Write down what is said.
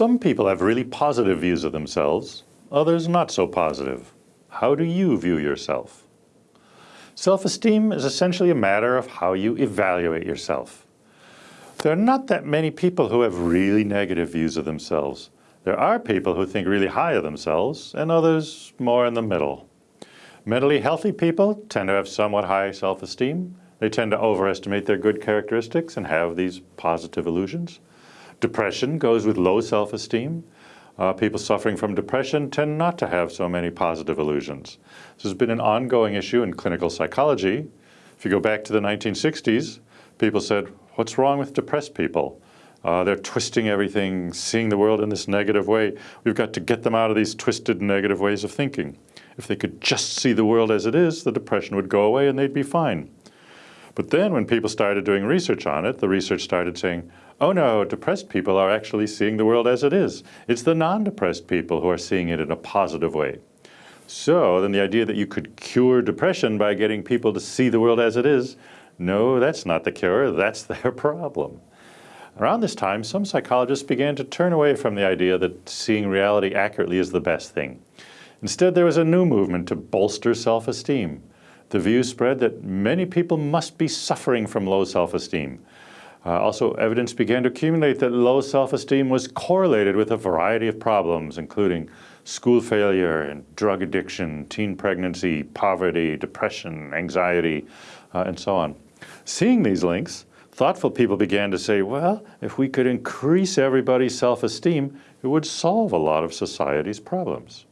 Some people have really positive views of themselves, others not so positive. How do you view yourself? Self-esteem is essentially a matter of how you evaluate yourself. There are not that many people who have really negative views of themselves. There are people who think really high of themselves and others more in the middle. Mentally healthy people tend to have somewhat high self-esteem. They tend to overestimate their good characteristics and have these positive illusions. Depression goes with low self-esteem. Uh, people suffering from depression tend not to have so many positive illusions. This has been an ongoing issue in clinical psychology. If you go back to the 1960s, people said, what's wrong with depressed people? Uh, they're twisting everything, seeing the world in this negative way. We've got to get them out of these twisted negative ways of thinking. If they could just see the world as it is, the depression would go away and they'd be fine. But then when people started doing research on it, the research started saying, oh no, depressed people are actually seeing the world as it is. It's the non-depressed people who are seeing it in a positive way. So then the idea that you could cure depression by getting people to see the world as it is, no, that's not the cure, that's their problem. Around this time, some psychologists began to turn away from the idea that seeing reality accurately is the best thing. Instead, there was a new movement to bolster self-esteem. The view spread that many people must be suffering from low self-esteem, uh, also, evidence began to accumulate that low self-esteem was correlated with a variety of problems, including school failure and drug addiction, teen pregnancy, poverty, depression, anxiety, uh, and so on. Seeing these links, thoughtful people began to say, well, if we could increase everybody's self-esteem, it would solve a lot of society's problems.